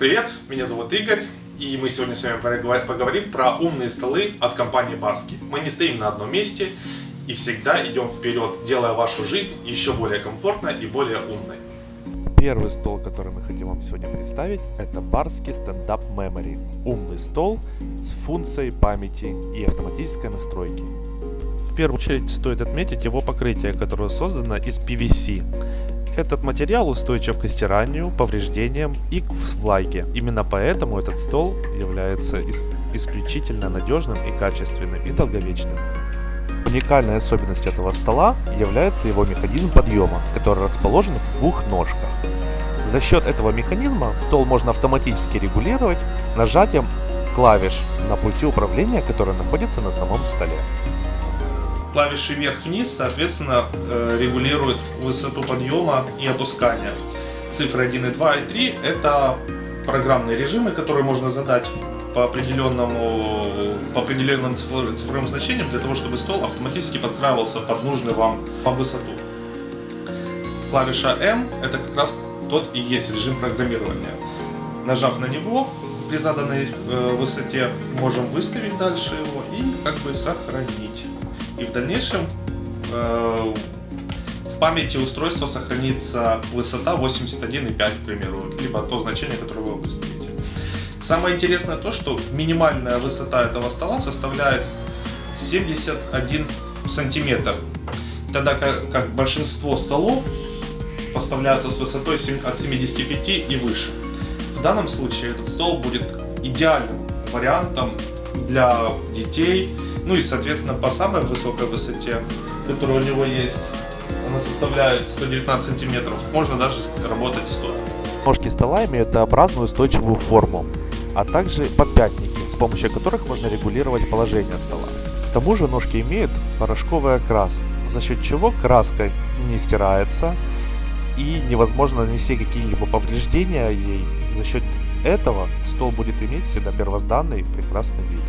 Привет, меня зовут Игорь, и мы сегодня с вами поговорим про умные столы от компании Барски. Мы не стоим на одном месте и всегда идем вперед, делая вашу жизнь еще более комфортной и более умной. Первый стол, который мы хотим вам сегодня представить, это Барский Stand Up Memory. Умный стол с функцией памяти и автоматической настройки. В первую очередь стоит отметить его покрытие, которое создано из PVC. Этот материал устойчив к стиранию, повреждениям и к влаге. Именно поэтому этот стол является исключительно надежным и качественным и долговечным. Уникальной особенностью этого стола является его механизм подъема, который расположен в двух ножках. За счет этого механизма стол можно автоматически регулировать нажатием клавиш на пульте управления, который находится на самом столе. Клавиши вверх-вниз, соответственно, э, регулируют высоту подъема и опускания. Цифры 1 и 2 и 3 это программные режимы, которые можно задать по определенному по определенным цифровым значениям для того, чтобы стол автоматически подстраивался под нужную вам по высоту. Клавиша M это как раз тот и есть режим программирования. Нажав на него, при заданной э, высоте можем выставить дальше его и как бы сохранить. И в дальнейшем э, в памяти устройства сохранится высота 81,5, к примеру, либо то значение, которое вы выставите. Самое интересное то, что минимальная высота этого стола составляет 71 сантиметр, тогда как, как большинство столов поставляются с высотой от 75 и выше. В данном случае этот стол будет идеальным вариантом для детей, ну и соответственно по самой высокой высоте, которая у него есть, она составляет 119 сантиметров, можно даже работать стоя. Ножки стола имеют Т-образную устойчивую форму, а также подпятники, с помощью которых можно регулировать положение стола. К тому же ножки имеют порошковый окрас, за счет чего краска не стирается и невозможно нанести какие-либо повреждения ей. За счет этого стол будет иметь всегда первозданный прекрасный вид.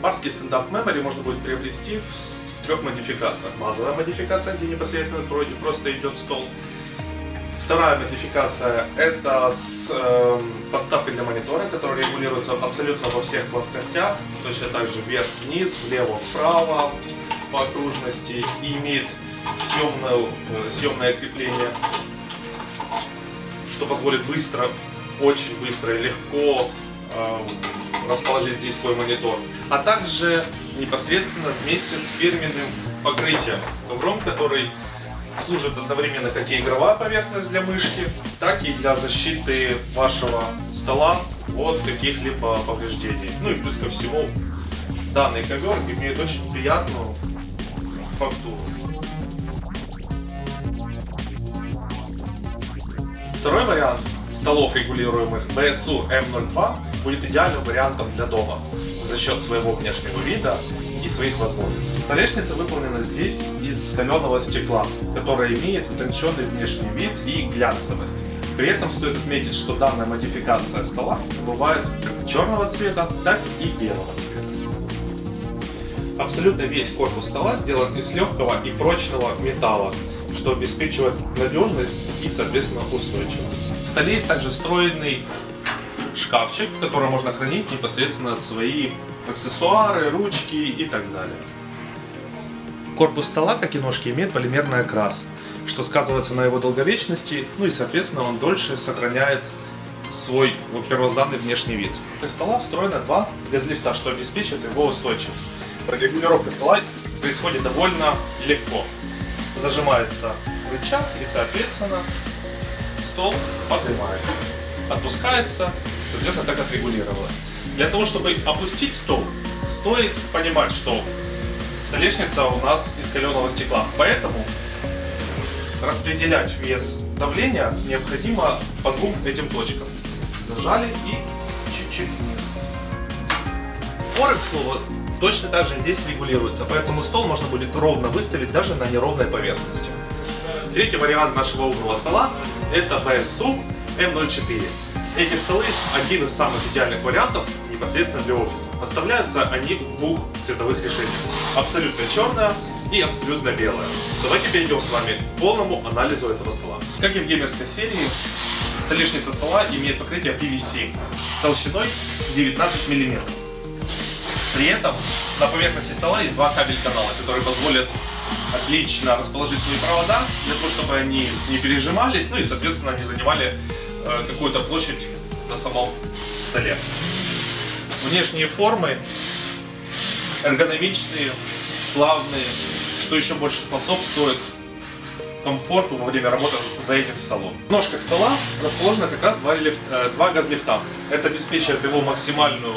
Барский стендап Memory можно будет приобрести в, в трех модификациях. Базовая модификация, где непосредственно просто идет стол. Вторая модификация это с э, подставкой для монитора, которая регулируется абсолютно во всех плоскостях, точно так же вверх-вниз, влево-вправо по окружности и имеет съемное, э, съемное крепление, что позволит быстро, очень быстро и легко э, расположить здесь свой монитор, а также непосредственно вместе с фирменным покрытием, ковром, который служит одновременно как и игровая поверхность для мышки, так и для защиты вашего стола от каких-либо повреждений. Ну и плюс ко всему, данный ковер имеет очень приятную фактуру. Второй вариант столов регулируемых BSU M02 будет идеальным вариантом для дома за счет своего внешнего вида и своих возможностей. Столешница выполнена здесь из каленого стекла, которая имеет утонченный внешний вид и глянцевость. При этом стоит отметить, что данная модификация стола бывает как черного цвета, так и белого цвета. Абсолютно весь корпус стола сделан из легкого и прочного металла, что обеспечивает надежность и, соответственно, устойчивость. В столе есть также встроенный шкафчик, в котором можно хранить непосредственно свои аксессуары, ручки и так далее. Корпус стола, как и ножки, имеет полимерный окрас, что сказывается на его долговечности, ну и соответственно он дольше сохраняет свой первозданный внешний вид. Из стола встроено два газлифта, что обеспечивает его устойчивость. Регулировка стола происходит довольно легко. Зажимается рычаг и соответственно стол поднимается отпускается, соответственно, так отрегулировалось. Для того, чтобы опустить стол, стоит понимать, что столешница у нас из каленого стекла, поэтому распределять вес давления необходимо по двум этим точкам. Зажали и чуть-чуть вниз. Поры, к слову, точно так же здесь регулируется, поэтому стол можно будет ровно выставить даже на неровной поверхности. Третий вариант нашего умного стола это BSU M04. Эти столы один из самых идеальных вариантов непосредственно для офиса. Поставляются они в двух цветовых решениях. Абсолютно черная и абсолютно белая. Давайте перейдем с вами к полному анализу этого стола. Как и в геймерской серии, Столешница стола имеет покрытие PVC толщиной 19 мм. При этом на поверхности стола есть два кабель канала, которые позволят отлично расположить свои провода, для того, чтобы они не пережимались, ну и, соответственно, не занимали какую-то площадь на самом столе. Внешние формы эргономичные, плавные, что еще больше способствует комфорту во время работы за этим столом. В ножках стола расположено как раз два, лифт, э, два газлифта. Это обеспечивает его максимальную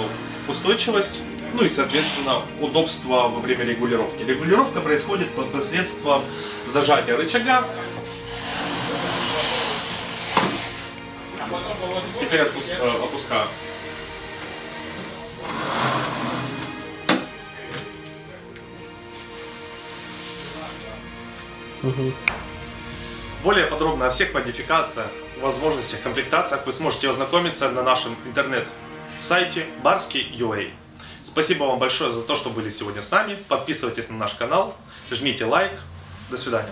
устойчивость, ну и, соответственно, удобство во время регулировки. Регулировка происходит под посредством зажатия рычага. Теперь отпуск, э, опускаю. Более подробно о всех модификациях, возможностях, комплектациях вы сможете ознакомиться на нашем интернет-сайте barski.ua. Спасибо вам большое за то, что были сегодня с нами. Подписывайтесь на наш канал, жмите лайк. До свидания.